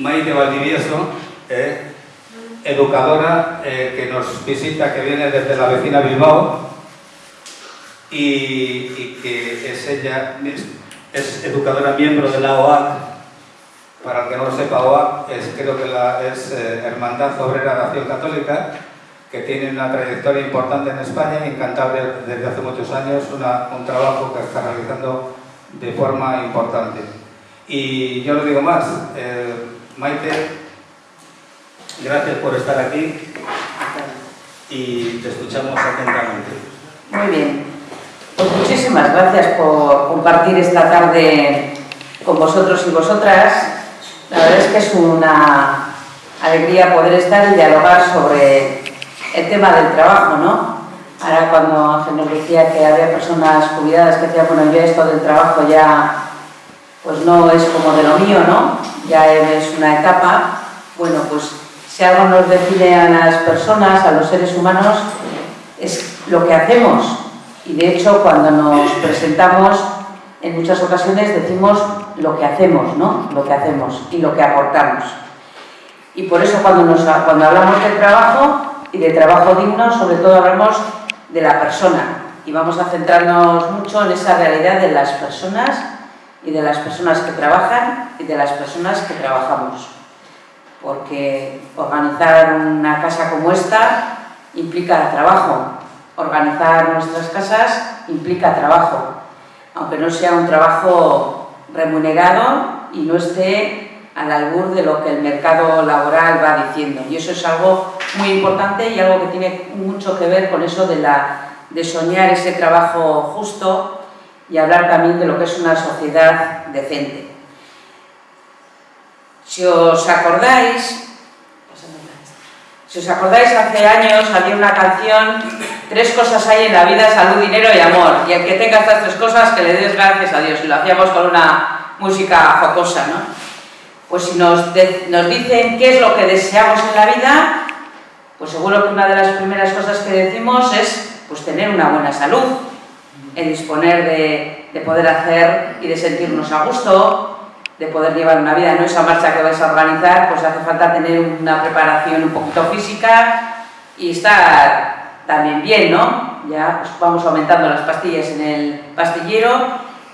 Maite Valdivieso, eh, educadora eh, que nos visita, que viene desde la vecina Bilbao y, que es ella, es, educadora miembro de la OAC. Para el que no lo sepa, OAC es, creo que es eh, Hermandad Obrera de Acción Católica, que tiene una trayectoria importante en España y desde hace muchos años, un trabajo que está realizando de forma importante. Y yo lo digo más, Maite Gracias por estar aquí y te escuchamos atentamente. Muy bien. Pues muchísimas gracias por compartir esta tarde con vosotros y vosotras. La verdad es que es una alegría poder estar y dialogar sobre el tema del trabajo, ¿no? Ahora cuando Ángel nos decía que había personas jubiladas que decían, bueno, yo esto del trabajo ya pues no es como de lo mío, ¿no? Ya es una etapa. Bueno, pues si algo nos define a las personas, a los seres humanos, es lo que hacemos. Y de hecho, cuando nos presentamos, en muchas ocasiones decimos lo que hacemos, ¿no? Lo que hacemos y lo que aportamos. Y por eso cuando, nos, cuando hablamos de trabajo y de trabajo digno, sobre todo hablamos de la persona. Y vamos a centrarnos mucho en esa realidad de las personas y de las personas que trabajan y de las personas que trabajamos. Porque organizar una casa como esta implica trabajo, organizar nuestras casas implica trabajo, aunque no sea un trabajo remunerado y no esté al albur de lo que el mercado laboral va diciendo. Y eso es algo muy importante y algo que tiene mucho que ver con eso de, la, de soñar ese trabajo justo y hablar también de lo que es una sociedad decente. Si os acordáis, si os acordáis, hace años había una canción, tres cosas hay en la vida, salud, dinero y amor, y el que tenga estas tres cosas, que le des gracias a Dios, y lo hacíamos con una música jocosa, ¿no? Pues si nos, nos dicen qué es lo que deseamos en la vida, pues seguro que una de las primeras cosas que decimos es pues tener una buena salud, el disponer de, de poder hacer y de sentirnos a gusto, de poder llevar una vida, no esa marcha que vais a organizar, pues hace falta tener una preparación un poquito física y estar también bien, ¿no? Ya pues vamos aumentando las pastillas en el pastillero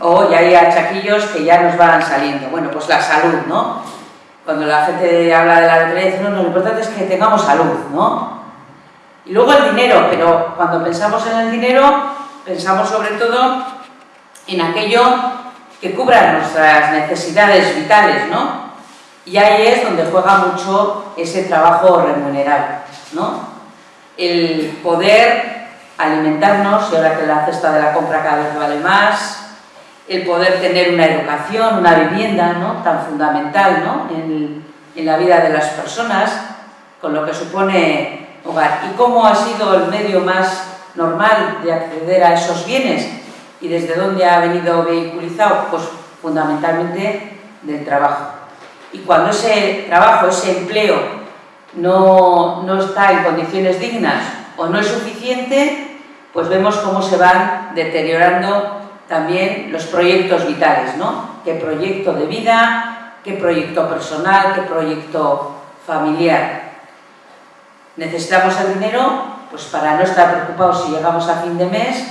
o ya hay achaquillos que ya nos van saliendo. Bueno, pues la salud, ¿no? Cuando la gente habla de la lotería, no, no, lo importante es que tengamos salud, ¿no? Y luego el dinero, pero cuando pensamos en el dinero, pensamos sobre todo en aquello que cubran nuestras necesidades vitales, ¿no? Y ahí es donde juega mucho ese trabajo remunerado, ¿no? El poder alimentarnos, y ahora que la cesta de la compra cada vez vale más, el poder tener una educación, una vivienda, ¿no? Tan fundamental, ¿no? En, en la vida de las personas, con lo que supone hogar. ¿Y cómo ha sido el medio más normal de acceder a esos bienes? ¿Y desde dónde ha venido vehiculizado? Pues fundamentalmente del trabajo. Y cuando ese trabajo, ese empleo no, no está en condiciones dignas o no es suficiente, pues vemos cómo se van deteriorando también los proyectos vitales, ¿no? ¿Qué proyecto de vida? ¿Qué proyecto personal? ¿Qué proyecto familiar? Necesitamos el dinero pues para no estar preocupados si llegamos a fin de mes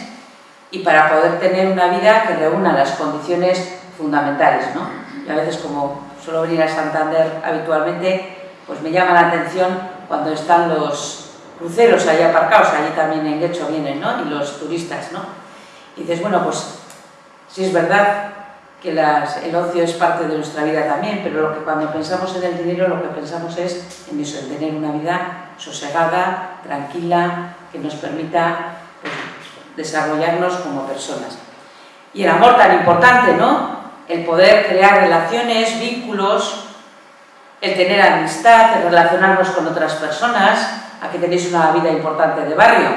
y para poder tener una vida que reúna las condiciones fundamentales. ¿no? Y a veces, como suelo venir a Santander habitualmente, pues me llama la atención cuando están los cruceros ahí aparcados, allí también en Guecho vienen, ¿no? y los turistas. ¿no? Y dices, bueno, pues sí es verdad que el ocio es parte de nuestra vida también, pero lo que cuando pensamos en el dinero lo que pensamos es en eso, en tener una vida sosegada, tranquila, que nos permita pues, desarrollarnos como personas. Y el amor tan importante, ¿no? El poder crear relaciones, vínculos, el tener amistad, el relacionarnos con otras personas, aquí tenéis una vida importante de barrio,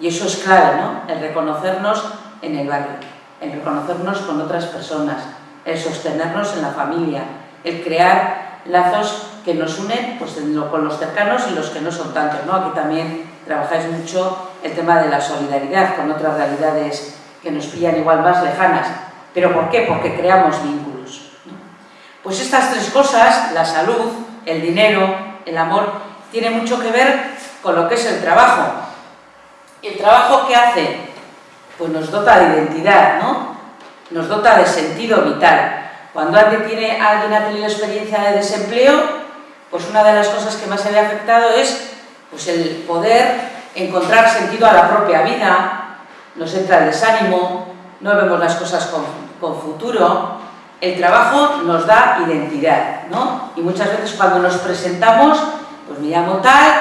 y eso es clave, ¿no? El reconocernos en el barrio, el reconocernos con otras personas, el sostenernos en la familia, el crear lazos que nos unen pues, con los cercanos y los que no son tantos, ¿no? Aquí también trabajáis mucho el tema de la solidaridad con otras realidades que nos pillan igual más lejanas. ¿Pero por qué? Porque creamos vínculos. Pues estas tres cosas, la salud, el dinero, el amor, tiene mucho que ver con lo que es el trabajo. ¿El trabajo qué hace? Pues nos dota de identidad, ¿no? Nos dota de sentido vital. Cuando alguien, tiene, alguien ha tenido experiencia de desempleo, pues una de las cosas que más se le ha afectado es pues el poder encontrar sentido a la propia vida, nos entra el desánimo, no vemos las cosas con, con futuro, el trabajo nos da identidad, ¿no? Y muchas veces cuando nos presentamos, pues me llamo tal,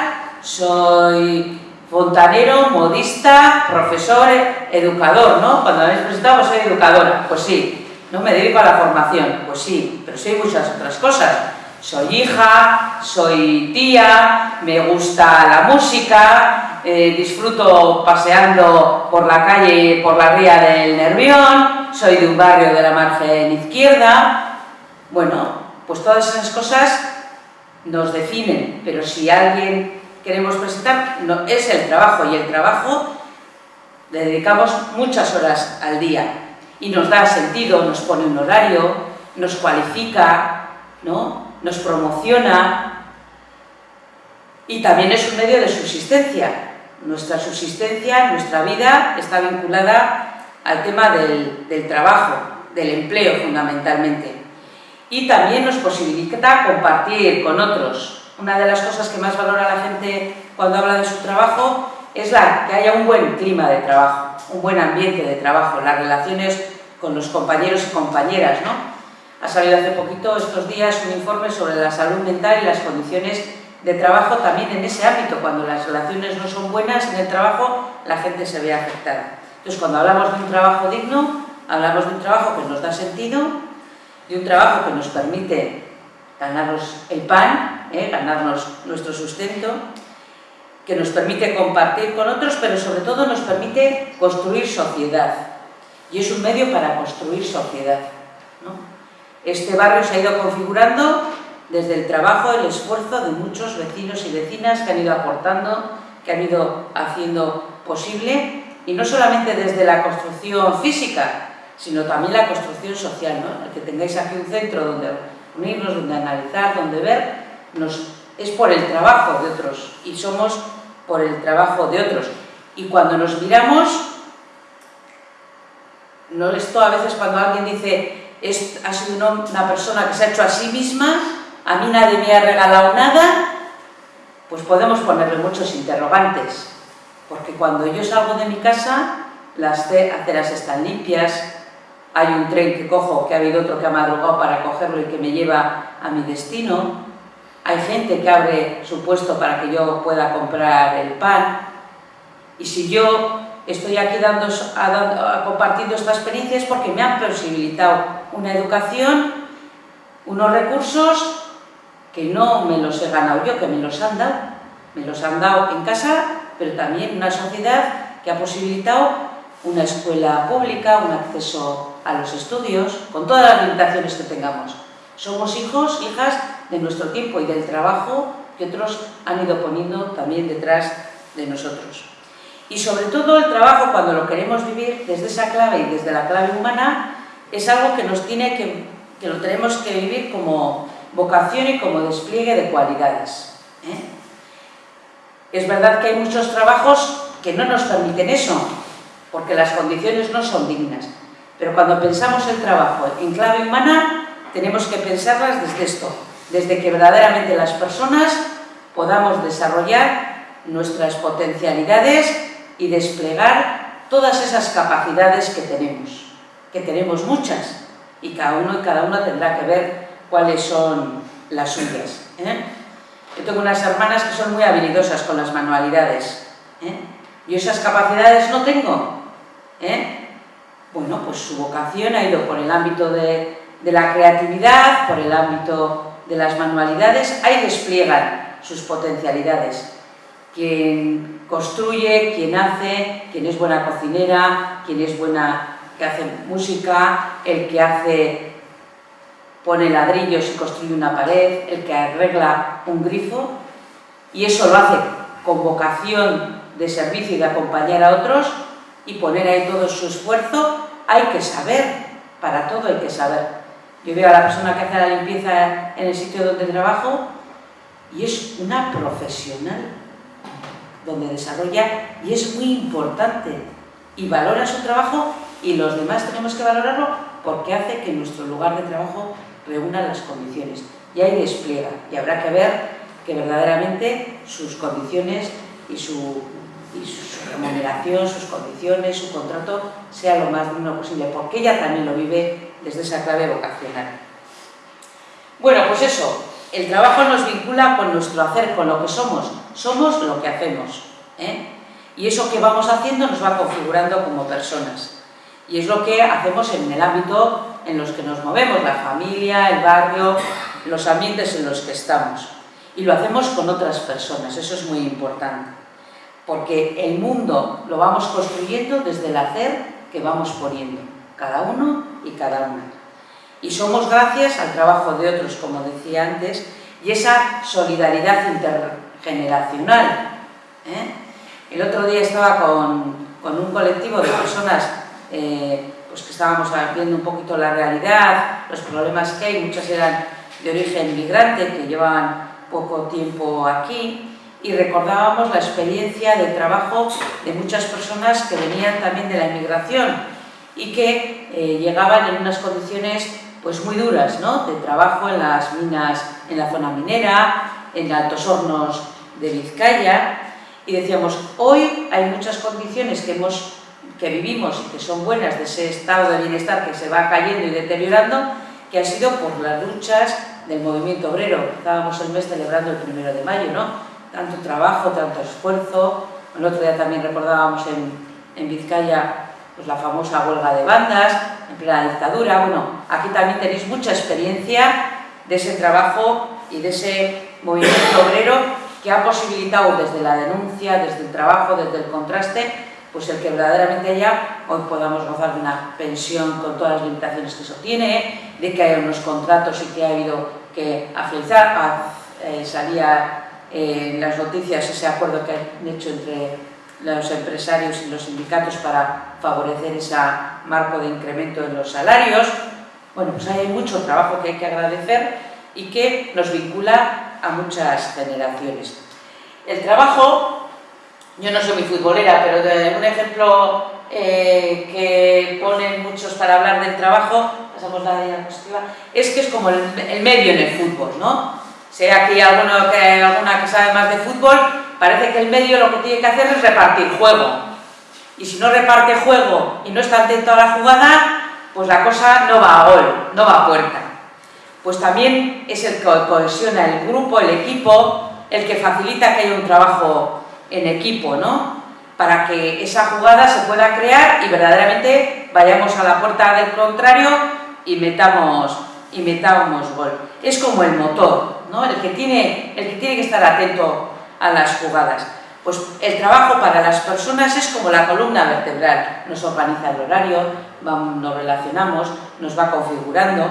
soy fontanero, modista, profesor, educador, ¿no? Cuando me habéis presentado, soy educadora, pues sí. No me dedico a la formación, pues sí, pero soy muchas otras cosas. Soy hija, soy tía, me gusta la música, eh, disfruto paseando por la calle, por la ría del Nervión, soy de un barrio de la margen izquierda. Bueno, pues todas esas cosas nos definen, pero si alguien queremos presentar, es el trabajo, y el trabajo le dedicamos muchas horas al día, y nos da sentido, nos pone un horario, nos cualifica, ¿no? nos promociona y también es un medio de subsistencia. Nuestra subsistencia, nuestra vida está vinculada al tema del trabajo, del empleo fundamentalmente. Y también nos posibilita compartir con otros. Una de las cosas que más valora la gente cuando habla de su trabajo es la, que haya un buen clima de trabajo, un buen ambiente de trabajo, las relaciones con los compañeros y compañeras, ¿no? Ha salido hace poquito, estos días, un informe sobre la salud mental y las condiciones de trabajo también en ese ámbito. Cuando las relaciones no son buenas en el trabajo, la gente se ve afectada. Entonces, cuando hablamos de un trabajo digno, hablamos de un trabajo que nos da sentido, de un trabajo que nos permite ganarnos el pan, ¿eh? ganarnos nuestro sustento, que nos permite compartir con otros, pero sobre todo nos permite construir sociedad. Y es un medio para construir sociedad. ¿no? Este barrio se ha ido configurando desde el trabajo, el esfuerzo de muchos vecinos y vecinas que han ido aportando, que han ido haciendo posible, y no solamente desde la construcción física, sino también la construcción social, ¿no? El que tengáis aquí un centro donde unirnos, donde analizar, donde ver, nos, es por el trabajo de otros, y somos por el trabajo de otros. Y cuando nos miramos, no esto a veces cuando alguien dice es, ha sido una persona que se ha hecho a sí misma, a mí nadie me ha regalado nada, pues podemos ponerle muchos interrogantes. Porque cuando yo salgo de mi casa, las aceras están limpias, hay un tren que cojo, que ha habido otro que ha madrugado para cogerlo y que me lleva a mi destino, hay gente que abre su puesto para que yo pueda comprar el pan, y si yo estoy aquí dando, compartiendo esta experiencia es porque me han posibilitado una educación, unos recursos que no me los he ganado yo, que me los han dado. Me los han dado en casa, pero también una sociedad que ha posibilitado una escuela pública, un acceso a los estudios, con todas las limitaciones que tengamos. Somos hijos, hijas de nuestro tiempo y del trabajo que otros han ido poniendo también detrás de nosotros. Y sobre todo el trabajo, cuando lo queremos vivir desde esa clave y desde la clave humana, es algo que nos tiene que, que lo tenemos que vivir como vocación y como despliegue de cualidades. ¿eh? Es verdad que hay muchos trabajos que no nos permiten eso, porque las condiciones no son dignas. Pero cuando pensamos el trabajo en clave humana, tenemos que pensarlas desde esto, desde que verdaderamente las personas podamos desarrollar nuestras potencialidades y desplegar todas esas capacidades que tenemos, que tenemos muchas, y cada uno y cada una tendrá que ver cuáles son las suyas. ¿eh? Yo tengo unas hermanas que son muy habilidosas con las manualidades. ¿eh? Yo esas capacidades no tengo. ¿eh? Bueno, pues su vocación ha ido por el ámbito de, la creatividad, por el ámbito de las manualidades, ahí despliegan sus potencialidades. Quien construye, quien hace, quien es buena cocinera, quien es buena que hace música, el que hace pone ladrillos y construye una pared, el que arregla un grifo, y eso lo hace con vocación de servicio y de acompañar a otros y poner ahí todo su esfuerzo, hay que saber, para todo hay que saber. Yo veo a la persona que hace la limpieza en el sitio donde trabajo y es una profesional donde desarrolla y es muy importante y valora su trabajo y los demás tenemos que valorarlo porque hace que nuestro lugar de trabajo reúna las condiciones y ahí despliega y habrá que ver que verdaderamente sus condiciones y su, y su remuneración, sus condiciones, su contrato sea lo más digno posible porque ella también lo vive desde esa clave vocacional. Bueno, pues eso, el trabajo nos vincula con nuestro hacer, con lo que somos. Somos lo que hacemos. ¿eh? Y eso que vamos haciendo nos va configurando como personas. Y es lo que hacemos en el ámbito en los que nos movemos, la familia, el barrio, los ambientes en los que estamos. Y lo hacemos con otras personas, eso es muy importante. Porque el mundo lo vamos construyendo desde el hacer que vamos poniendo, cada uno y cada una. Y somos gracias al trabajo de otros, como decía antes, y esa solidaridad intergeneracional. ¿eh? El otro día estaba con, con un colectivo de personas eh, pues que estábamos viendo un poquito la realidad, los problemas que hay, muchas eran de origen migrante, que llevaban poco tiempo aquí, y recordábamos la experiencia de trabajo de muchas personas que venían también de la inmigración y que eh, llegaban en unas condiciones pues muy duras, ¿no? de trabajo en las minas, en la zona minera, en altos hornos de Vizcaya, y decíamos, hoy hay muchas condiciones que hemos que vivimos y que son buenas de ese estado de bienestar que se va cayendo y deteriorando, que ha sido por las luchas del movimiento obrero. Estábamos el mes celebrando el primero de mayo, ¿no? Tanto trabajo, tanto esfuerzo. El otro día también recordábamos en, en Vizcaya pues, la famosa huelga de bandas, en plena dictadura. Bueno, aquí también tenéis mucha experiencia de ese trabajo y de ese movimiento obrero que ha posibilitado desde la denuncia, desde el trabajo, desde el contraste, pues el que verdaderamente ya hoy podamos gozar de una pensión con todas las limitaciones que eso tiene, de que hay unos contratos y que ha habido que afianzar, eh, salía eh, las noticias ese acuerdo que han hecho entre los empresarios y los sindicatos para favorecer ese marco de incremento en los salarios. Bueno, pues hay mucho trabajo que hay que agradecer y que nos vincula a muchas generaciones. El trabajo yo no soy muy futbolera, pero un ejemplo eh, que ponen muchos para hablar del trabajo, pasamos la diapositiva, es que es como el, medio en el fútbol, ¿no? Sea aquí alguno que, alguna que sabe más de fútbol, parece que el medio lo que tiene que hacer es repartir juego. Y si no reparte juego y no está atento a la jugada, pues la cosa no va a gol, no va a puerta. Pues también es el que cohesiona el grupo, el equipo, el que facilita que haya un trabajo en equipo, ¿no? Para que esa jugada se pueda crear y verdaderamente vayamos a la puerta del contrario y metamos, y metamos gol. Es como el motor, ¿no? El que, tiene, que estar atento a las jugadas. Pues el trabajo para las personas es como la columna vertebral. Nos organiza el horario, nos relacionamos, nos va configurando.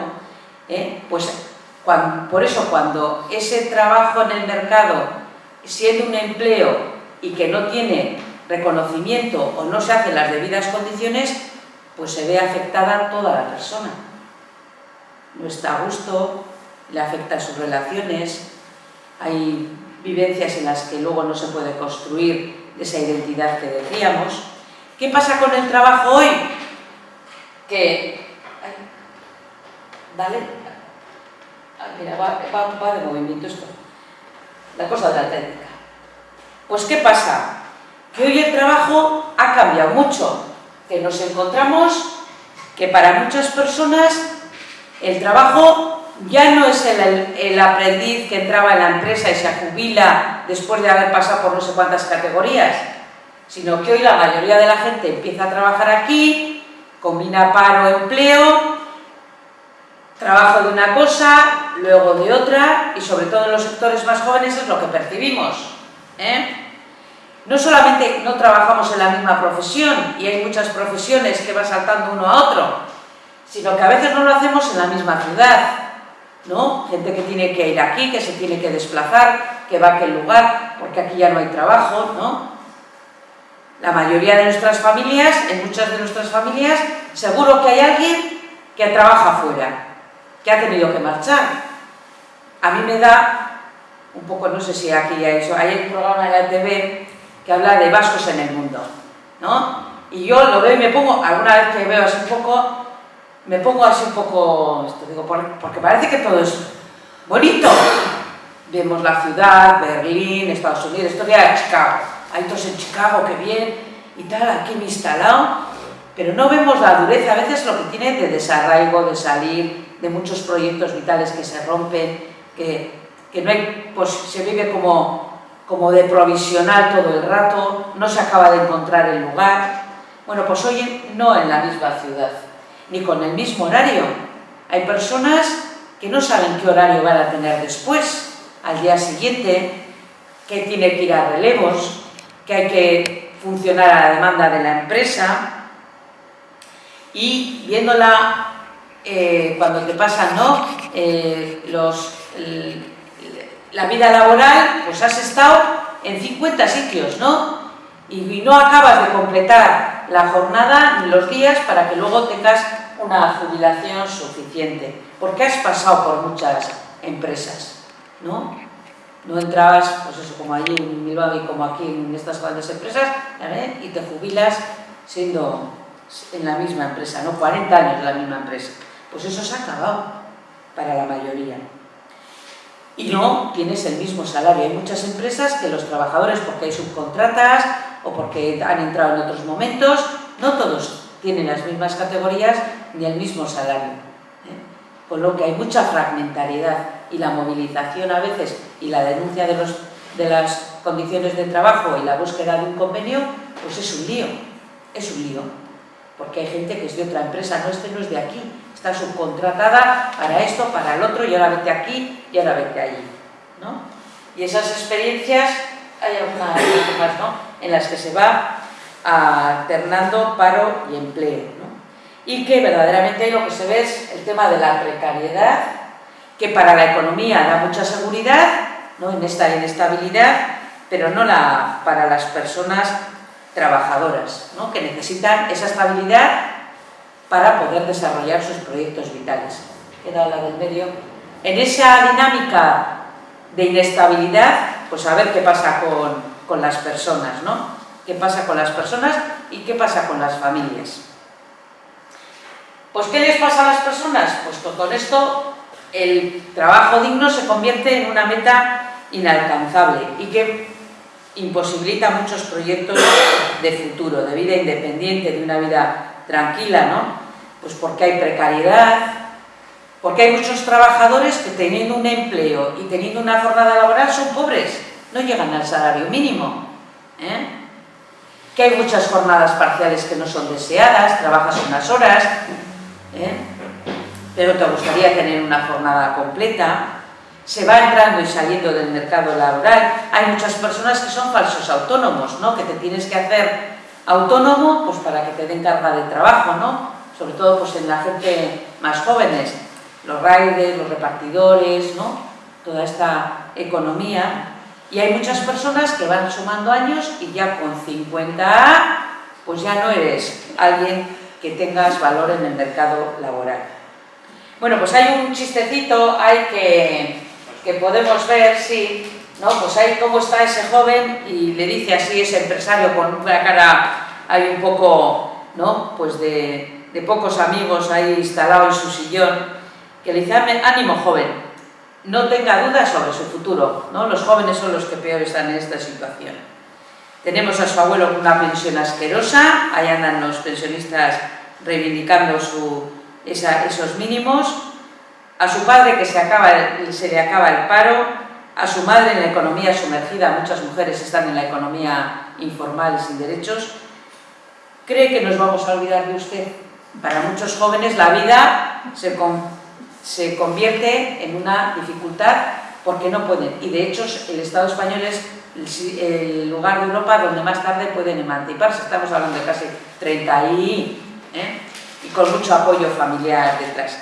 ¿eh? Pues por eso cuando ese trabajo en el mercado, siendo un empleo y que no tiene reconocimiento o no se hacen las debidas condiciones, pues se ve afectada toda la persona. No está a gusto, le afecta a sus relaciones, hay vivencias en las que luego no se puede construir esa identidad que decíamos. ¿Qué pasa con el trabajo hoy? Que... Dale. Ah, mira, va, va de movimiento esto. La cosa de la técnica. Pues ¿qué pasa? Que hoy el trabajo ha cambiado mucho, que nos encontramos que para muchas personas el trabajo ya no es el, aprendiz que entraba en la empresa y se jubila después de haber pasado por no sé cuántas categorías, sino que hoy la mayoría de la gente empieza a trabajar aquí, combina paro-empleo, trabajo de una cosa, luego de otra, y sobre todo en los sectores más jóvenes es lo que percibimos. ¿eh? No solamente no trabajamos en la misma profesión y hay muchas profesiones que va saltando uno a otro, sino que a veces no lo hacemos en la misma ciudad, ¿no? Gente que tiene que ir aquí, que se tiene que desplazar, que va a aquel lugar, porque aquí ya no hay trabajo, ¿no? La mayoría de nuestras familias, en muchas de nuestras familias, seguro que hay alguien que trabaja fuera, que ha tenido que marchar. A mí me da un poco, no sé si aquí hay eso, hay un programa en la TV que habla de vascos en el mundo, ¿no? Y yo lo veo y me pongo, alguna vez que veo así un poco, me pongo así un poco, esto digo, porque parece que todo es bonito. Vemos la ciudad, Berlín, Estados Unidos, esto ya Chicago. Hay todos en Chicago, que bien, y tal, aquí me he instalado. Pero no vemos la dureza, a veces lo que tiene de desarraigo, de salir, de muchos proyectos vitales que se rompen, que, que no pues se vive como, como de provisional todo el rato, no se acaba de encontrar el lugar. Bueno, pues hoy no en la misma ciudad, ni con el mismo horario. Hay personas que no saben qué horario van a tener después, al día siguiente, que tiene que ir a relevos, que hay que funcionar a la demanda de la empresa y viéndola eh, cuando te pasan ¿no? Eh, la vida laboral, pues has estado en 50 sitios, ¿no? Y, no acabas de completar la jornada ni los días para que luego tengas una jubilación suficiente, porque has pasado por muchas empresas, ¿no? No entrabas, pues eso, como allí en Bilbao como aquí en estas grandes empresas, y te jubilas siendo en la misma empresa, ¿no? 40 años en la misma empresa. Pues eso se ha acabado para la mayoría. Y no tienes el mismo salario. Hay muchas empresas que los trabajadores, porque hay subcontratas o porque han entrado en otros momentos, no todos tienen las mismas categorías ni el mismo salario. ¿eh? Con lo que hay mucha fragmentariedad y la movilización a veces y la denuncia de, los, de las condiciones de trabajo y la búsqueda de un convenio, pues es un lío, es un lío. Porque hay gente que es de otra empresa, no, este no es de aquí, está subcontratada para esto, para el otro, y ahora vete aquí y ahora vete allí. ¿no? Y esas experiencias, hay algunas más, ¿no? En las que se va alternando paro y empleo. ¿no? Y que verdaderamente lo que se ve es el tema de la precariedad, que para la economía da mucha seguridad ¿no? en esta inestabilidad, pero no la, para las personas trabajadoras, ¿no? que necesitan esa estabilidad para poder desarrollar sus proyectos vitales. Queda la del medio. En esa dinámica de inestabilidad, pues a ver qué pasa con, con las personas, ¿no? ¿Qué pasa con las personas y qué pasa con las familias? Pues ¿qué les pasa a las personas? Pues con esto el trabajo digno se convierte en una meta inalcanzable y que imposibilita muchos proyectos de futuro, de vida independiente, de una vida tranquila, ¿no? Pues porque hay precariedad, porque hay muchos trabajadores que teniendo un empleo y teniendo una jornada laboral son pobres, no llegan al salario mínimo. ¿eh? Que hay muchas jornadas parciales que no son deseadas, trabajas unas horas, ¿eh? pero te gustaría tener una jornada completa. Se va entrando y saliendo del mercado laboral. Hay muchas personas que son falsos autónomos, ¿no? que te tienes que hacer autónomo pues para que te den carga de trabajo, ¿no? Sobre todo pues en la gente más jóvenes, los riders, los repartidores, ¿no? Toda esta economía. Y hay muchas personas que van sumando años y ya con 50 pues ya no eres alguien que tengas valor en el mercado laboral. Bueno, pues hay un chistecito, hay que, que podemos ver, sí, ¿no? Pues ahí cómo está ese joven y le dice así ese empresario con una cara ahí un poco, ¿no? Pues de, de pocos amigos ahí instalado en su sillón, que le dice, ánimo joven, no tenga dudas sobre su futuro, ¿no? Los jóvenes son los que peor están en esta situación. Tenemos a su abuelo con una pensión asquerosa, ahí andan los pensionistas reivindicando su, esos mínimos, a su padre que se, acaba, le acaba el paro, a su madre en la economía sumergida, muchas mujeres están en la economía informal sin derechos, ¿cree que nos vamos a olvidar de usted? Para muchos jóvenes la vida se, se convierte en una dificultad porque no pueden, y de hecho el Estado español es el lugar de Europa donde más tarde pueden emanciparse, estamos hablando de casi 30 y, ¿eh? y con mucho apoyo familiar detrás.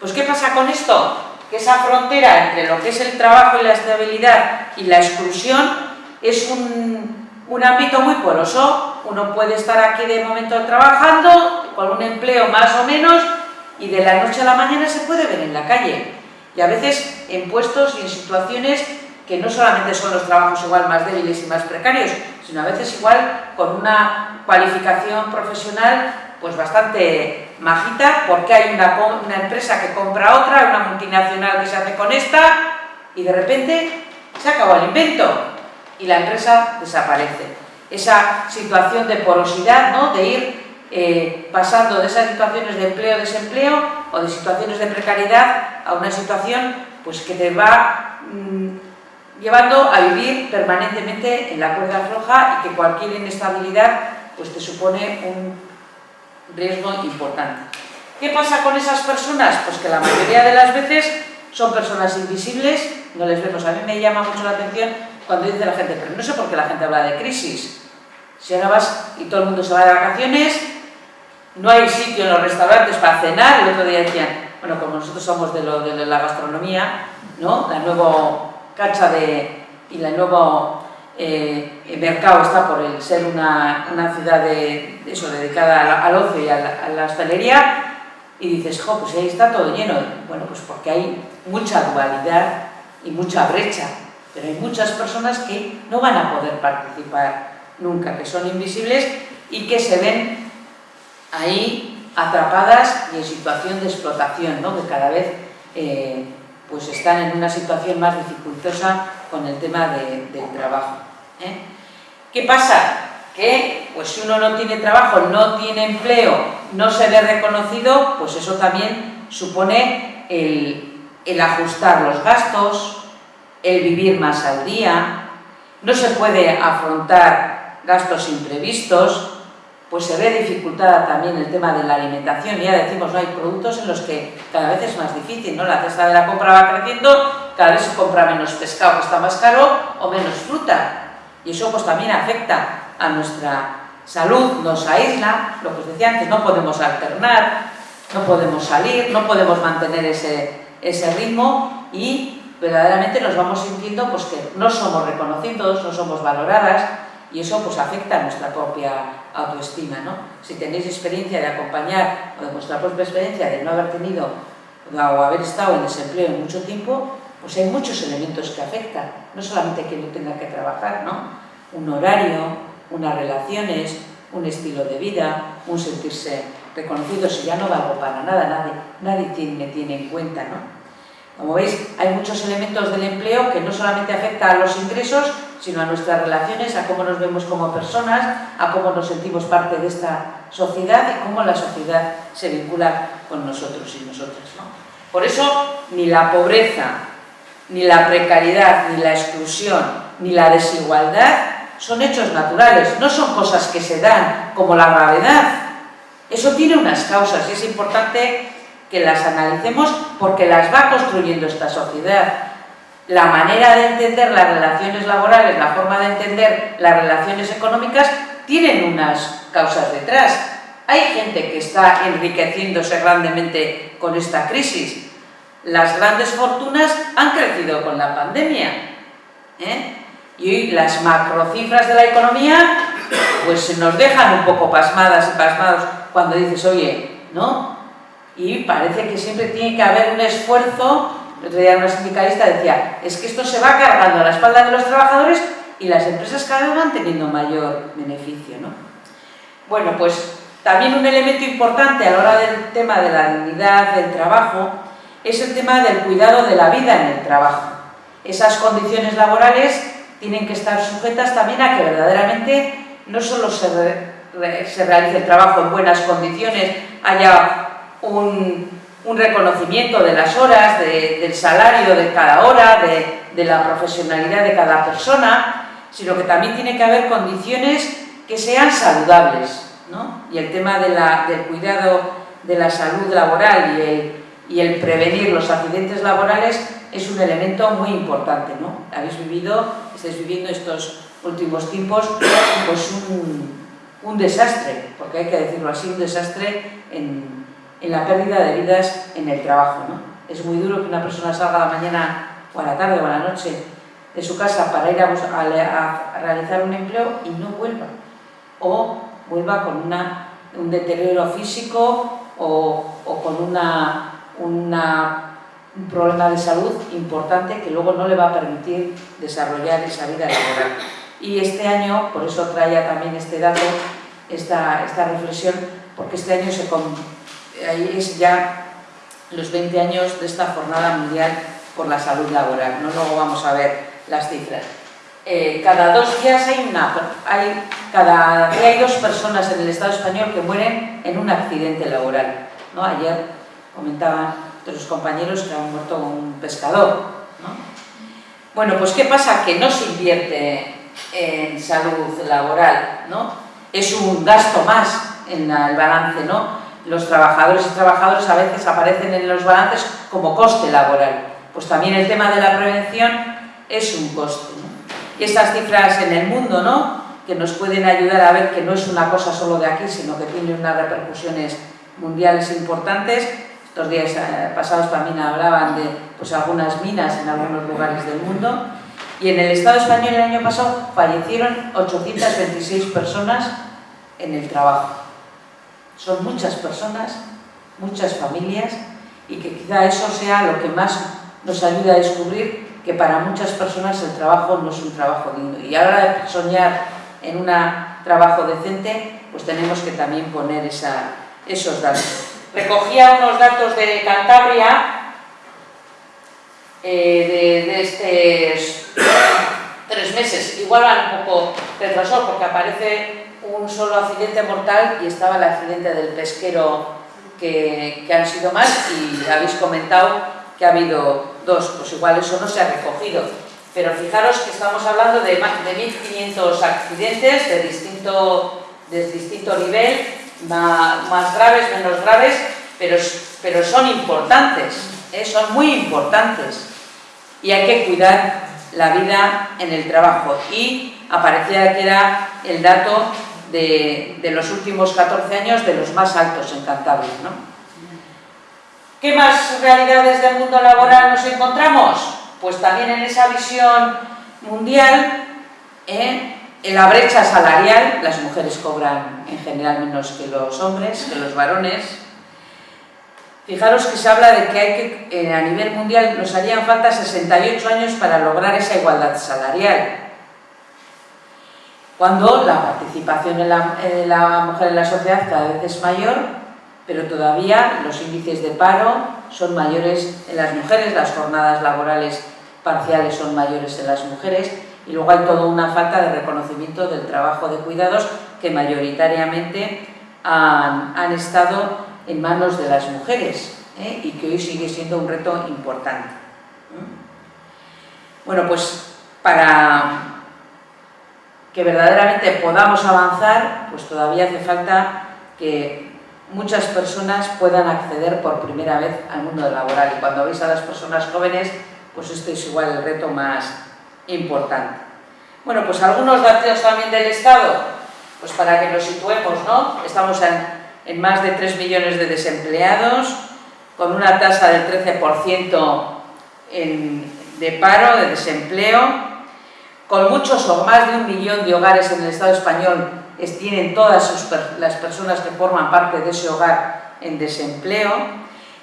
Pues ¿qué pasa con esto? que esa frontera entre lo que es el trabajo y la estabilidad y la exclusión es un, un ámbito muy poroso. Uno puede estar aquí de momento trabajando, con un empleo más o menos, y de la noche a la mañana se puede ver en la calle. Y a veces en puestos y en situaciones que no solamente son los trabajos igual más débiles y más precarios, sino a veces igual con una cualificación profesional pues bastante majita, porque hay una, empresa que compra otra, una multinacional que se hace con esta, y de repente se acabó el invento y la empresa desaparece. Esa situación de porosidad, ¿no? de ir eh, pasando de esas situaciones de empleo-desempleo o de situaciones de precariedad a una situación pues, que te va mm, llevando a vivir permanentemente en la cuerda floja y que cualquier inestabilidad pues, te supone un riesgo importante. ¿Qué pasa con esas personas? Pues que la mayoría de las veces son personas invisibles, no les vemos. A mí me llama mucho la atención cuando dice la gente, pero no sé por qué la gente habla de crisis. Si ahora vas y todo el mundo se va de vacaciones, no hay sitio en los restaurantes para cenar, el otro día decían, bueno, como nosotros somos de, la gastronomía, ¿no? La nueva cacha de, y la nuevo eh, mercado está por el ser una, una ciudad de, eso, dedicada al, ocio y a la, a hostelería, y dices, jo, pues ahí está todo lleno. Bueno, pues porque hay mucha dualidad y mucha brecha, pero hay muchas personas que no van a poder participar nunca, que son invisibles y que se ven ahí atrapadas y en situación de explotación, ¿no? que cada vez eh, pues están en una situación más dificultosa con el tema del trabajo. ¿eh? ¿Qué pasa? Que pues si uno no tiene trabajo, no tiene empleo, no se ve reconocido, pues eso también supone el, el ajustar los gastos, el vivir más al día, no se puede afrontar gastos imprevistos, pues se ve dificultada también el tema de la alimentación. Ya decimos, no hay productos en los que cada vez es más difícil, ¿no? La cesta de la compra va creciendo, cada vez se compra menos pescado que está más caro o menos fruta. Y eso pues también afecta a nuestra salud, nos aísla, lo que os decía antes, no podemos alternar, no podemos salir, no podemos mantener ese, ese ritmo y verdaderamente nos vamos sintiendo pues, que no somos reconocidos, no somos valoradas y eso pues, afecta a nuestra propia autoestima. ¿no? Si tenéis experiencia de acompañar o de vuestra propia experiencia de no haber tenido o haber estado en desempleo en mucho tiempo, pues hay muchos elementos que afectan, no solamente que no tenga que trabajar, ¿no? un horario, unas relaciones, un estilo de vida, un sentirse reconocido, si ya no valgo para nada, nadie, nadie me tiene en cuenta. ¿no? Como veis, hay muchos elementos del empleo que no solamente afecta a los ingresos, sino a nuestras relaciones, a cómo nos vemos como personas, a cómo nos sentimos parte de esta sociedad y cómo la sociedad se vincula con nosotros y nosotras. Por eso, ni la pobreza, ni la precariedad, ni la exclusión, ni la desigualdad son hechos naturales, no son cosas que se dan como la gravedad. Eso tiene unas causas y es importante que las analicemos porque las va construyendo esta sociedad. La manera de entender las relaciones laborales, la forma de entender las relaciones económicas, tienen unas causas detrás. Hay gente que está enriqueciéndose grandemente con esta crisis. Las grandes fortunas han crecido con la pandemia. ¿eh? Y hoy las macrocifras de la economía pues nos dejan un poco pasmadas y pasmados cuando dices, oye, ¿no? Y parece que siempre tiene que haber un esfuerzo, el otro día una sindicalista decía, es que esto se va cargando a la espalda de los trabajadores y las empresas cada vez van teniendo mayor beneficio. ¿no? Bueno, pues también un elemento importante a la hora del tema de la dignidad del trabajo es el tema del cuidado de la vida en el trabajo. Esas condiciones laborales tienen que estar sujetas también a que verdaderamente no solo se, se realice el trabajo en buenas condiciones, haya un, reconocimiento de las horas, del salario de cada hora, de, la profesionalidad de cada persona, sino que también tiene que haber condiciones que sean saludables. ¿no? Y el tema del cuidado de la salud laboral y el, y el, prevenir los accidentes laborales es un elemento muy importante. ¿no? Habéis vivido, estáis viviendo estos últimos tiempos pues un, un desastre, porque hay que decirlo así, un desastre en, en la pérdida de vidas en el trabajo. ¿no? Es muy duro que una persona salga a la mañana o a la tarde o a la noche de su casa para ir a, a, realizar un empleo y no vuelva. O vuelva con una, un deterioro físico o, o con una, una un problema de salud importante que luego no le va a permitir desarrollar esa vida laboral. Y este año, por eso traía también este dato, esta, esta reflexión, porque este año se, ahí es ya los 20 años de esta Jornada Mundial por la Salud Laboral. ¿no? Luego vamos a ver las cifras. Eh, cada dos días hay una, hay, cada día hay dos personas en el Estado español que mueren en un accidente laboral. ¿no? Ayer comentaban los compañeros que han muerto un pescador. Bueno, pues ¿qué pasa? Que no se invierte en salud laboral, ¿no? Es un gasto más en el balance, ¿no? Los trabajadores y trabajadoras a veces aparecen en los balances como coste laboral. Pues también el tema de la prevención es un coste, Y estas cifras en el mundo, ¿no? Que nos pueden ayudar a ver que no es una cosa solo de aquí, sino que tiene unas repercusiones mundiales importantes, estos días eh, pasados también hablaban de pues, algunas minas en algunos lugares del mundo. Y en el Estado español el año pasado fallecieron 826 personas en el trabajo. Son muchas personas, muchas familias, y que quizá eso sea lo que más nos ayuda a descubrir que para muchas personas el trabajo no es un trabajo digno. Y ahora de soñar en un trabajo decente, pues tenemos que también poner esos datos recogía unos datos de Cantabria eh, de, estos tres meses. Igual van un poco retrasados porque aparece un solo accidente mortal y estaba el accidente del pesquero que, han sido más y habéis comentado que ha habido dos, pues igual eso no se ha recogido. Pero fijaros que estamos hablando de, más de 1.500 accidentes de distinto, de distinto nivel, más, graves, menos graves, pero, pero son importantes, ¿eh? son muy importantes. Y hay que cuidar la vida en el trabajo. Y aparecía que era el dato de, los últimos 14 años de los más altos en Cantabria. ¿no? ¿Qué más realidades del mundo laboral nos encontramos? Pues también en esa visión mundial, ¿eh? En la brecha salarial, las mujeres cobran en general menos que los hombres, que los varones. Fijaros que se habla de que eh, a nivel mundial nos harían falta 68 años para lograr esa igualdad salarial. Cuando la participación de la, mujer en la sociedad cada vez es mayor, pero todavía los índices de paro son mayores en las mujeres, las jornadas laborales parciales son mayores en las mujeres, y luego hay toda una falta de reconocimiento del trabajo de cuidados que mayoritariamente han, estado en manos de las mujeres ¿eh? y que hoy sigue siendo un reto importante. Bueno, pues para que verdaderamente podamos avanzar, pues todavía hace falta que muchas personas puedan acceder por primera vez al mundo laboral y cuando veis a las personas jóvenes, pues esto es igual el reto más, importante. Bueno, pues algunos datos también del Estado, pues para que nos situemos, ¿no? Estamos en, más de 3 millones de desempleados, con una tasa del 13% de paro, de desempleo, con muchos o más de un millón de hogares en el Estado español tienen todas las personas que forman parte de ese hogar en desempleo,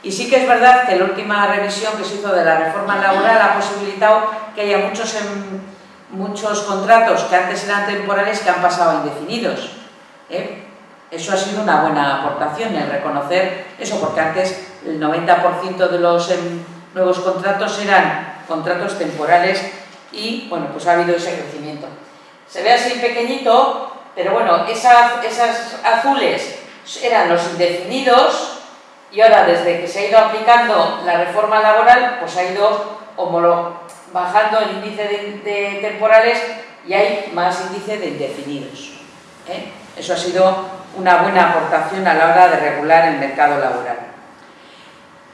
y sí que es verdad que la última revisión que se hizo de la reforma laboral ha posibilitado que haya muchos, muchos contratos que antes eran temporales que han pasado a indefinidos. ¿eh? Eso ha sido una buena aportación, el reconocer eso, porque antes el 90% de los nuevos contratos eran contratos temporales y, bueno, pues ha habido ese crecimiento. Se ve así pequeñito, pero bueno, esas, esas azules eran los indefinidos, y ahora, desde que se ha ido aplicando la reforma laboral, pues ha ido bajando el índice de, temporales y hay más índice de indefinidos. ¿eh? Eso ha sido una buena aportación a la hora de regular el mercado laboral.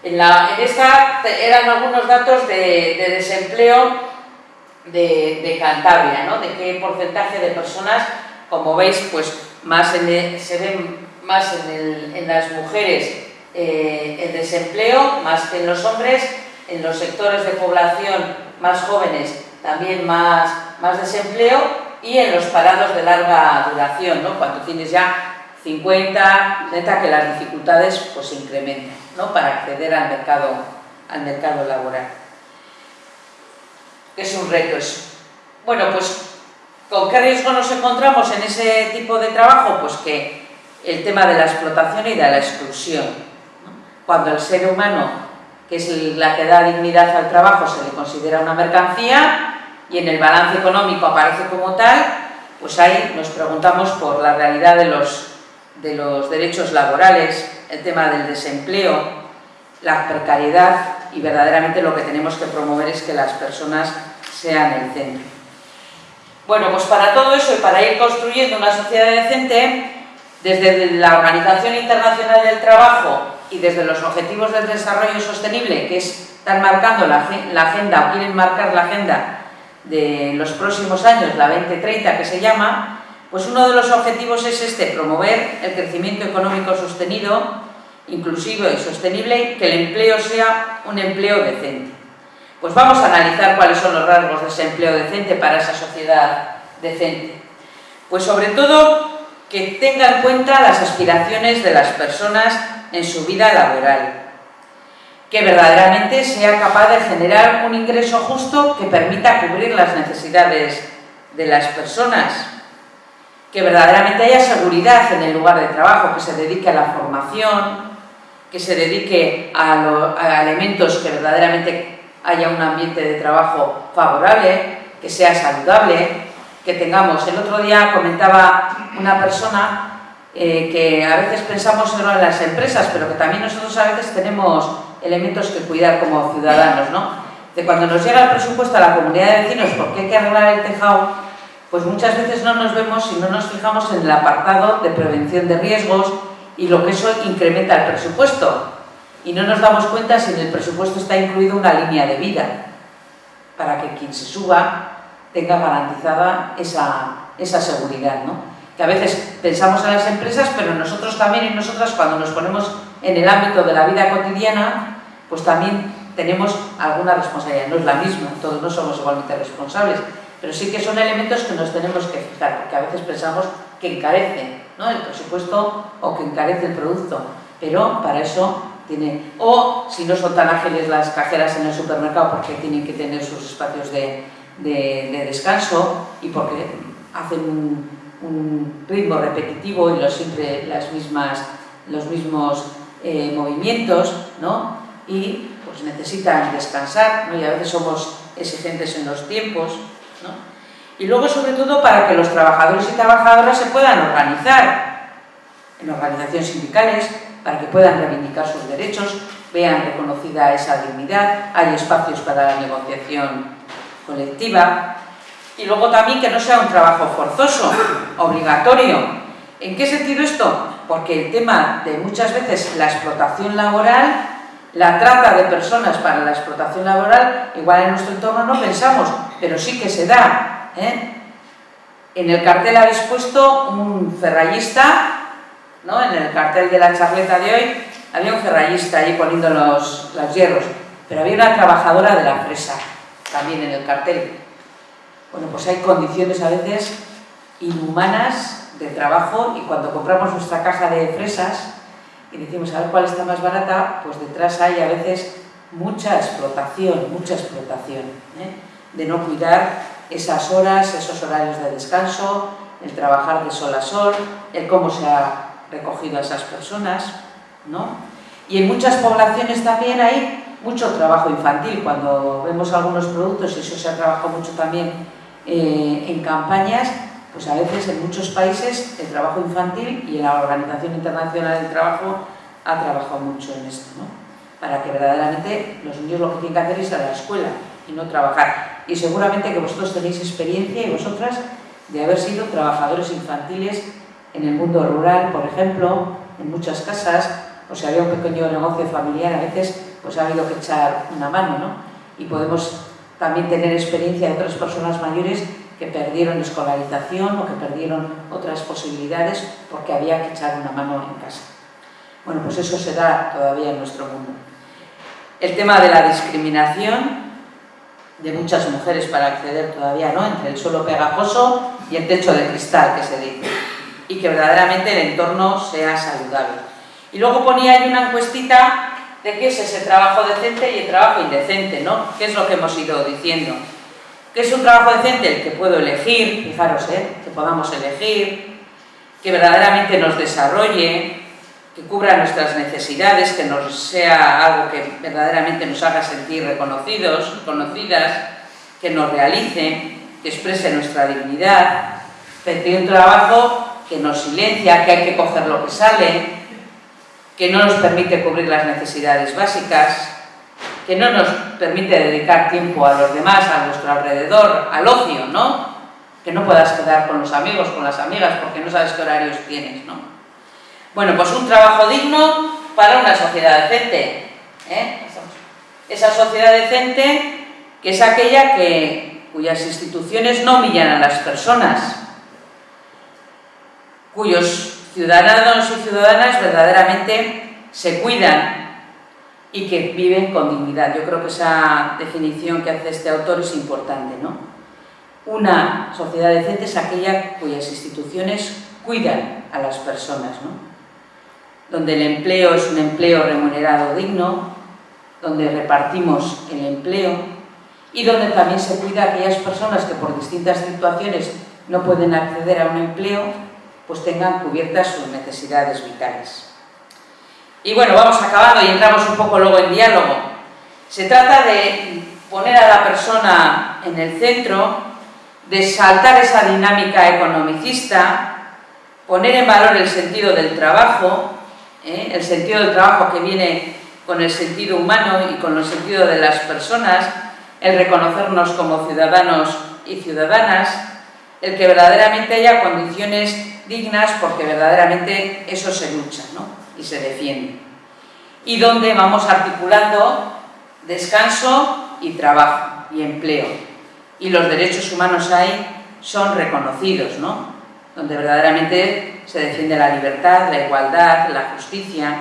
En, esta eran algunos datos de, desempleo de, Cantabria, ¿no? de qué porcentaje de personas, como veis, pues más se ven más en, en las mujeres eh, el desempleo más que en los hombres, en los sectores de población más jóvenes también más, más desempleo y en los parados de larga duración, ¿no? cuando tienes ya 50, 60, que las dificultades pues se incrementan, ¿no? Para acceder al mercado, al mercado laboral. Es un reto eso. Bueno, pues ¿con qué riesgo nos encontramos en ese tipo de trabajo? Pues que el tema de la explotación y de la exclusión. Cuando el ser humano, que es la que da dignidad al trabajo, se le considera una mercancía y en el balance económico aparece como tal, pues ahí nos preguntamos por la realidad de los, de los derechos laborales, el tema del desempleo, la precariedad y verdaderamente lo que tenemos que promover es que las personas sean el centro. Bueno, pues para todo eso y para ir construyendo una sociedad decente, desde la Organización Internacional del Trabajo y desde los Objetivos del Desarrollo Sostenible, que están marcando la, agenda o quieren marcar la agenda de los próximos años, la 2030 que se llama, pues uno de los objetivos es este, promover el crecimiento económico sostenido, inclusivo y sostenible que el empleo sea un empleo decente. Pues vamos a analizar cuáles son los rasgos de ese empleo decente para esa sociedad decente. Pues sobre todo que tenga en cuenta las aspiraciones de las personas en su vida laboral, que verdaderamente sea capaz de generar un ingreso justo que permita cubrir las necesidades de las personas, que verdaderamente haya seguridad en el lugar de trabajo, que se dedique a la formación, que se dedique a, elementos que verdaderamente haya un ambiente de trabajo favorable, que sea saludable, que tengamos. El otro día comentaba una persona eh, que a veces pensamos solo en las empresas, pero que también nosotros a veces tenemos elementos que cuidar como ciudadanos, ¿no? De cuando nos llega el presupuesto a la comunidad de vecinos porque hay que arreglar el tejado, pues muchas veces no nos vemos y no nos fijamos en el apartado de prevención de riesgos y lo que eso incrementa el presupuesto. Y no nos damos cuenta si en el presupuesto está incluido una línea de vida, para que quien se suba tenga garantizada esa, esa seguridad, ¿no? que a veces pensamos en las empresas, pero nosotros también y nosotras cuando nos ponemos en el ámbito de la vida cotidiana, pues también tenemos alguna responsabilidad, no es la misma, todos no somos igualmente responsables, pero sí que son elementos que nos tenemos que fijar, porque a veces pensamos que encarece ¿no? el presupuesto o que encarece el producto, pero para eso tiene, o si no son tan ágiles las cajeras en el supermercado porque tienen que tener sus espacios de, de, descanso y porque hacen un, ritmo repetitivo y los, siempre las mismas, los mismos eh, movimientos, ¿no? Y pues necesitan descansar, ¿no? Y a veces somos exigentes en los tiempos. Y luego, sobre todo, para que los trabajadores y trabajadoras se puedan organizar en organizaciones sindicales, para que puedan reivindicar sus derechos, vean reconocida esa dignidad, hay espacios para la negociación colectiva y luego también que no sea un trabajo forzoso, obligatorio. ¿En qué sentido esto? Porque el tema de muchas veces la explotación laboral, la trata de personas para la explotación laboral, igual en nuestro entorno no pensamos, pero sí que se da. ¿Eh? En el cartel habéis puesto un ferrallista, ¿no? en el cartel de la charleta de hoy había un ferrallista ahí poniendo los, los hierros, pero había una trabajadora de la fresa también en el cartel. Bueno, pues hay condiciones a veces inhumanas de trabajo y cuando compramos nuestra caja de fresas y decimos a ver cuál está más barata, pues detrás hay a veces mucha explotación, mucha explotación, ¿eh? de no cuidar esas horas, esos horarios de descanso, el trabajar de sol a sol, el cómo se ha recogido a esas personas, ¿no? Y en muchas poblaciones también hay mucho trabajo infantil. Cuando vemos algunos productos, y eso se ha trabajado mucho también eh, en campañas, pues a veces en muchos países el trabajo infantil y la Organización Internacional del Trabajo ha trabajado mucho en esto, ¿no? para que verdaderamente los niños lo que tienen que hacer es ir a la escuela y no trabajar. Y seguramente que vosotros tenéis experiencia y vosotras de haber sido trabajadores infantiles en el mundo rural, por ejemplo, en muchas casas, o si había un pequeño negocio familiar, a veces pues ha habido que echar una mano, ¿no? Y podemos también tener experiencia de otras personas mayores que perdieron escolarización o que perdieron otras posibilidades porque había que echar una mano en casa. Bueno, pues eso se da todavía en nuestro mundo. El tema de la discriminación de muchas mujeres para acceder todavía, ¿no? Entre el suelo pegajoso y el techo de cristal, que se dice. y que verdaderamente el entorno sea saludable. Y luego ponía ahí una encuestita de qué es ese trabajo decente y el trabajo indecente, ¿no? ¿Qué es lo que hemos ido diciendo? ¿Qué es un trabajo decente? El que puedo elegir, fijaros, ¿eh? que podamos elegir, que verdaderamente nos desarrolle, que cubra nuestras necesidades, que nos sea algo que verdaderamente nos haga sentir reconocidos, conocidas, que nos realice, que exprese nuestra dignidad, pero un trabajo que nos silencia, que hay que coger lo que sale, que no nos permite cubrir las necesidades básicas, que no nos permite dedicar tiempo a los demás, a nuestro alrededor, al ocio, ¿no? Que no puedas quedar con los amigos, con las amigas, porque no sabes qué horarios tienes, ¿no? Bueno, pues un trabajo digno para una sociedad decente. ¿eh? Esa sociedad decente que es aquella que, cuyas instituciones no humillan a las personas, cuyos ciudadanos y ciudadanas verdaderamente se cuidan y que viven con dignidad. Yo creo que esa definición que hace este autor es importante, ¿no? Una sociedad decente es aquella cuyas instituciones cuidan a las personas, ¿no? Donde el empleo es un empleo remunerado digno, donde repartimos el empleo y donde también se cuida a aquellas personas que por distintas situaciones no pueden acceder a un empleo pues tengan cubiertas sus necesidades vitales. Y bueno, vamos acabando y entramos un poco luego en diálogo. Se trata de poner a la persona en el centro, de saltar esa dinámica economicista, poner en valor el sentido del trabajo, ¿eh? el sentido del trabajo que viene con el sentido humano y con el sentido de las personas, el reconocernos como ciudadanos y ciudadanas, el que verdaderamente haya condiciones dignas porque verdaderamente eso se lucha ¿no? y se defiende. Y donde vamos articulando descanso y trabajo y empleo. Y los derechos humanos ahí son reconocidos, ¿no? Donde verdaderamente se defiende la libertad, la igualdad, la justicia,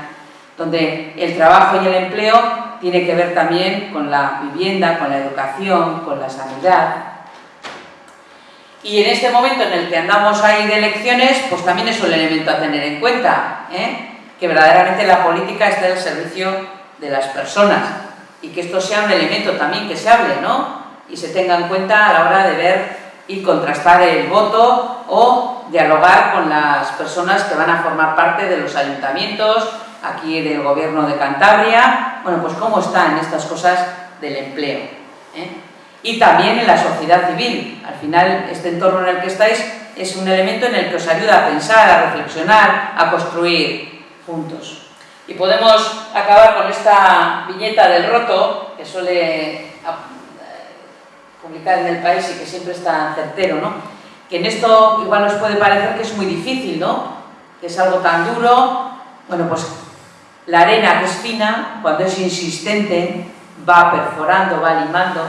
donde el trabajo y el empleo tiene que ver también con la vivienda, con la educación, con la sanidad, y en este momento en el que andamos ahí de elecciones, pues también es un elemento a tener en cuenta, ¿eh? que verdaderamente la política esté al servicio de las personas y que esto sea un elemento también que se hable, ¿no? Y se tenga en cuenta a la hora de ver y contrastar el voto o dialogar con las personas que van a formar parte de los ayuntamientos, aquí del gobierno de Cantabria, bueno, pues cómo están estas cosas del empleo. ¿eh? y también en la sociedad civil. Al final, este entorno en el que estáis es un elemento en el que os ayuda a pensar, a reflexionar, a construir juntos. Y podemos acabar con esta viñeta del roto, que suele eh, publicar en el país y que siempre está certero, ¿no? Que en esto igual nos puede parecer que es muy difícil, ¿no? Que es algo tan duro. Bueno, pues la arena que es fina, cuando es insistente, va perforando, va limando,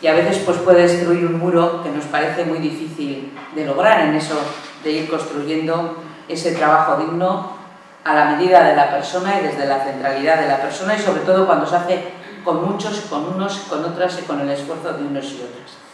y a veces pues puede destruir un muro que nos parece muy difícil de lograr en eso de ir construyendo ese trabajo digno a la medida de la persona y desde la centralidad de la persona y sobre todo cuando se hace con muchos, con unos, con otras y con el esfuerzo de unos y otras.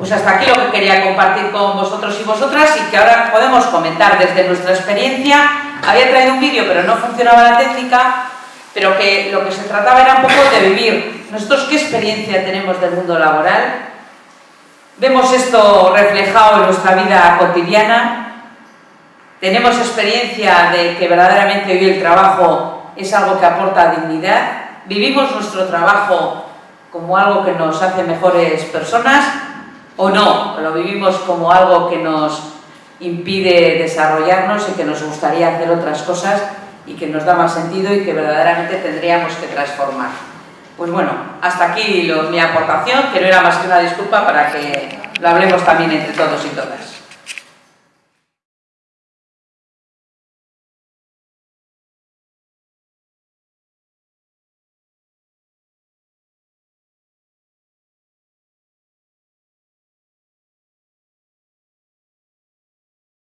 Pues hasta aquí lo que quería compartir con vosotros y vosotras y que ahora podemos comentar desde nuestra experiencia. Había traído un vídeo pero no funcionaba la técnica, pero que lo que se trataba era un poco de vivir. ¿Nosotros qué experiencia tenemos del mundo laboral? ¿Vemos esto reflejado en nuestra vida cotidiana? ¿Tenemos experiencia de que verdaderamente hoy el trabajo es algo que aporta dignidad? ¿Vivimos nuestro trabajo como algo que nos hace mejores personas o no? ¿Lo vivimos como algo que nos impide desarrollarnos y que nos gustaría hacer otras cosas y que nos da más sentido y que verdaderamente tendríamos que transformar. Pues bueno, hasta aquí mi aportación, que no era más que una disculpa para que lo hablemos también entre todos y todas.